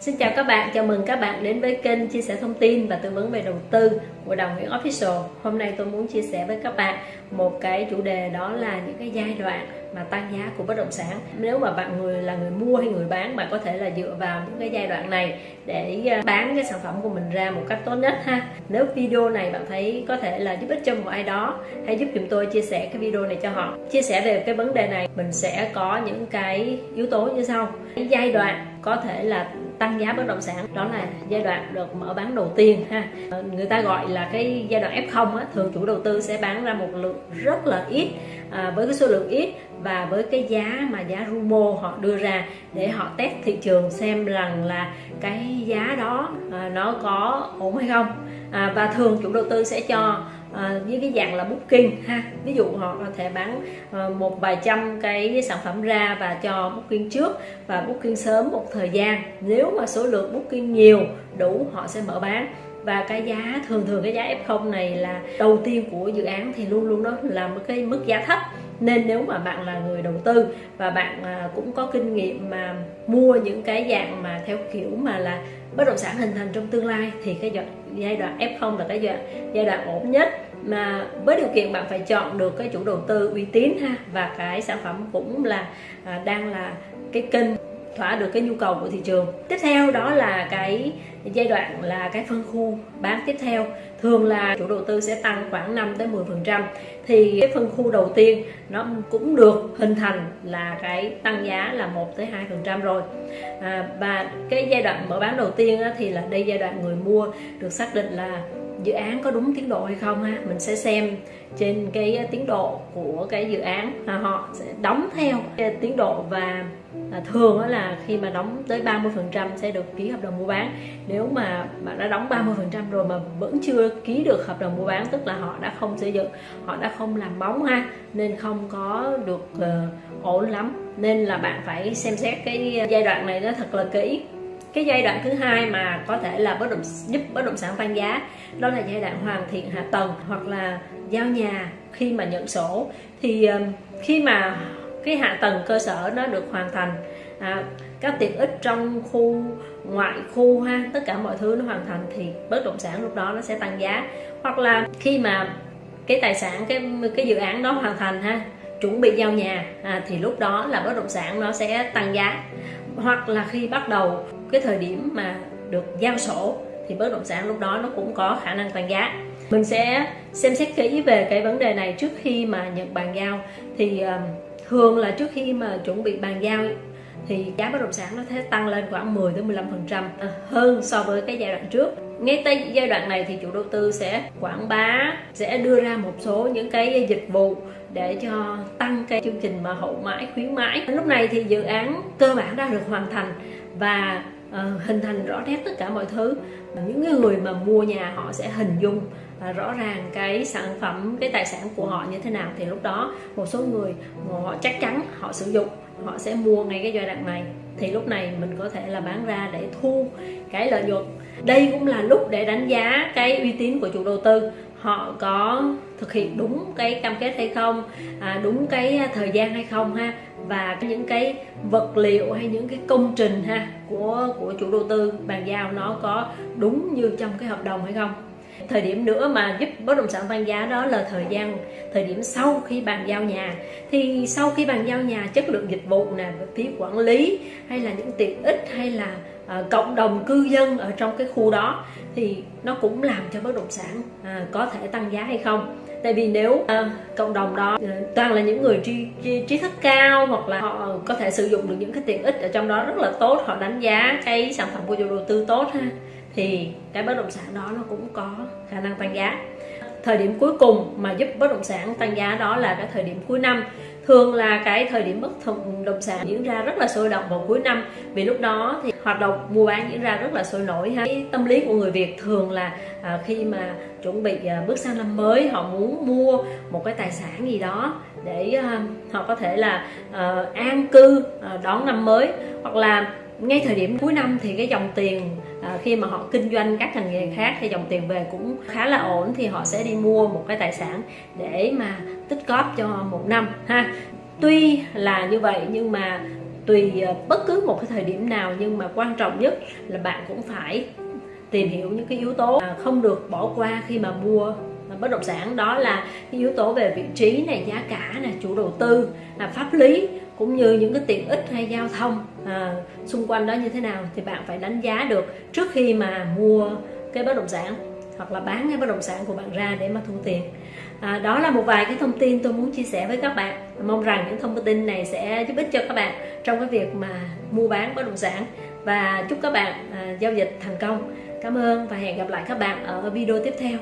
Xin chào các bạn, chào mừng các bạn đến với kênh chia sẻ thông tin và tư vấn về đầu tư của Đào Nguyễn Official. Hôm nay tôi muốn chia sẻ với các bạn một cái chủ đề đó là những cái giai đoạn mà tăng giá của bất động sản. Nếu mà bạn người là người mua hay người bán, bạn có thể là dựa vào những cái giai đoạn này để à, bán cái sản phẩm của mình ra một cách tốt nhất ha. Nếu video này bạn thấy có thể là giúp ích cho một ai đó, hãy giúp chúng tôi chia sẻ cái video này cho họ. Chia sẻ về cái vấn đề này, mình sẽ có những cái yếu tố như sau. Cái giai đoạn có thể là tăng giá bất động sản. Đó là giai đoạn được mở bán đầu tiên ha. Người ta gọi là cái giai đoạn F0 á, thường chủ đầu tư sẽ bán ra một lượng rất là ít à, với cái số lượng ít và với cái giá mà giá Rumo họ đưa ra để họ test thị trường xem rằng là cái giá đó à, nó có ổn hay không. À, và thường chủ đầu tư sẽ cho à, với cái dạng là booking ha. Ví dụ họ có thể bán à, một vài trăm cái sản phẩm ra và cho booking trước và booking sớm một thời gian. Nếu mà số lượng booking nhiều đủ họ sẽ mở bán. Và cái giá thường thường cái giá F0 này là đầu tiên của dự án thì luôn luôn đó là một cái mức giá thấp nên nếu mà bạn là người đầu tư và bạn à, cũng có kinh nghiệm mà mua những cái dạng mà theo kiểu mà là bất động sản hình thành trong tương lai thì cái giai đoạn F0 là cái giai đoạn, giai đoạn ổn nhất. Mà với điều kiện bạn phải chọn được cái chủ đầu tư uy tín ha và cái sản phẩm cũng là à, đang là cái kênh thỏa được cái nhu cầu của thị trường. Tiếp theo đó là cái giai đoạn là cái phân khu bán tiếp theo. Thường là chủ đầu tư sẽ tăng khoảng 5 tới 10 phần trăm. Thì cái phân khu đầu tiên nó cũng được hình thành là cái tăng giá là 1 tới 2 phần trăm rồi. À, và cái giai đoạn mở bán đầu tiên thì là đây giai đoạn người mua được xác định là dự án có đúng tiến độ hay không ha? Mình sẽ xem trên cái tiến độ của cái dự án là họ sẽ đóng theo. Cái tiến độ và à, thường là khi mà đóng tới 30 phần trăm sẽ được ký hợp đồng mua bán. Nếu mà bạn đã đóng 30 phần trăm rồi mà vẫn chưa ký được hợp đồng mua bán tức là họ đã không xây dựng họ đã không làm bóng ha nên không có được uh, ổn lắm. Nên là bạn phải xem xét cái giai đoạn này nó thật là kỹ cái giai đoạn thứ hai mà có thể là bất động giúp bất động sản tăng giá đó là giai đoạn hoàn thiện hạ tầng hoặc là giao nhà khi mà nhận sổ. Thì khi mà cái hạ tầng cơ sở nó được hoàn thành à, các tiện ích trong khu ngoại khu ha tất cả mọi thứ nó hoàn thành thì bất động sản lúc đó nó sẽ tăng giá. Hoặc là khi mà cái tài sản cái cái dự án đó hoàn thành ha chuẩn bị giao nhà à, thì lúc đó là bất động sản nó sẽ tăng giá. Hoặc là khi bắt đầu cái thời điểm mà được giao sổ thì bất động sản lúc đó nó cũng có khả năng tăng giá. Mình sẽ xem xét kỹ về cái vấn đề này trước khi mà nhận bàn giao. Thì thường là trước khi mà chuẩn bị bàn giao thì giá bất động sản nó sẽ tăng lên khoảng 10 đến 15 phần trăm à, hơn so với cái giai đoạn trước. Ngay tới giai đoạn này thì chủ đầu tư sẽ quảng bá, sẽ đưa ra một số những cái dịch vụ để cho tăng cái chương trình mà hậu mãi, khuyến mãi. Lúc này thì dự án cơ bản đã được hoàn thành và uh, hình thành rõ nét tất cả mọi thứ. Những người mà mua nhà họ sẽ hình dung uh, rõ ràng cái sản phẩm cái tài sản của họ như thế nào. Thì lúc đó một số người họ chắc chắn họ sử dụng họ sẽ mua ngay cái giai đoạn này. Thì lúc này mình có thể là bán ra để thu cái lợi nhuận. Đây cũng là lúc để đánh giá cái uy tín của chủ đầu tư. Họ có thực hiện đúng cái cam kết hay không à, đúng cái thời gian hay không ha và những cái vật liệu hay những cái công trình ha của của chủ đầu tư bàn giao nó có đúng như trong cái hợp đồng hay không? Thời điểm nữa mà giúp bất động sản tăng giá đó là thời gian thời điểm sau khi bàn giao nhà. Thì sau khi bàn giao nhà chất lượng dịch vụ nè phí quản lý hay là những tiện ích hay là uh, cộng đồng cư dân ở trong cái khu đó thì nó cũng làm cho bất động sản uh, có thể tăng giá hay không? Tại vì nếu à, cộng đồng đó à, toàn là những người trí, trí, trí thức cao hoặc là họ có thể sử dụng được những cái tiện ích ở trong đó rất là tốt họ đánh giá cái sản phẩm của chủ đầu tư tốt ha thì cái bất động sản đó nó cũng có khả năng tăng giá thời điểm cuối cùng mà giúp bất động sản tăng giá đó là cái thời điểm cuối năm. Thường là cái thời điểm bất động sản diễn ra rất là sôi động vào cuối năm. Vì lúc đó thì hoạt động mua bán diễn ra rất là sôi nổi ha. Cái tâm lý của người Việt thường là à, khi mà chuẩn bị à, bước sang năm mới họ muốn mua một cái tài sản gì đó để à, họ có thể là à, an cư à, đón năm mới. Hoặc là ngay thời điểm cuối năm thì cái dòng tiền à, khi mà họ kinh doanh các ngành nghề khác thì dòng tiền về cũng khá là ổn thì họ sẽ đi mua một cái tài sản để mà tích góp cho một năm ha. Tuy là như vậy nhưng mà tùy à, bất cứ một cái thời điểm nào nhưng mà quan trọng nhất là bạn cũng phải tìm hiểu những cái yếu tố à, không được bỏ qua khi mà mua bất động sản. Đó là cái yếu tố về vị trí này giá cả này chủ đầu tư là pháp lý cũng như những cái tiện ích hay giao thông à, xung quanh đó như thế nào thì bạn phải đánh giá được trước khi mà mua cái bất động sản hoặc là bán cái bất động sản của bạn ra để mà thu tiền. À, đó là một vài cái thông tin tôi muốn chia sẻ với các bạn. Mong rằng những thông tin này sẽ giúp ích cho các bạn trong cái việc mà mua bán bất động sản. Và chúc các bạn à, giao dịch thành công. Cảm ơn và hẹn gặp lại các bạn ở video tiếp theo.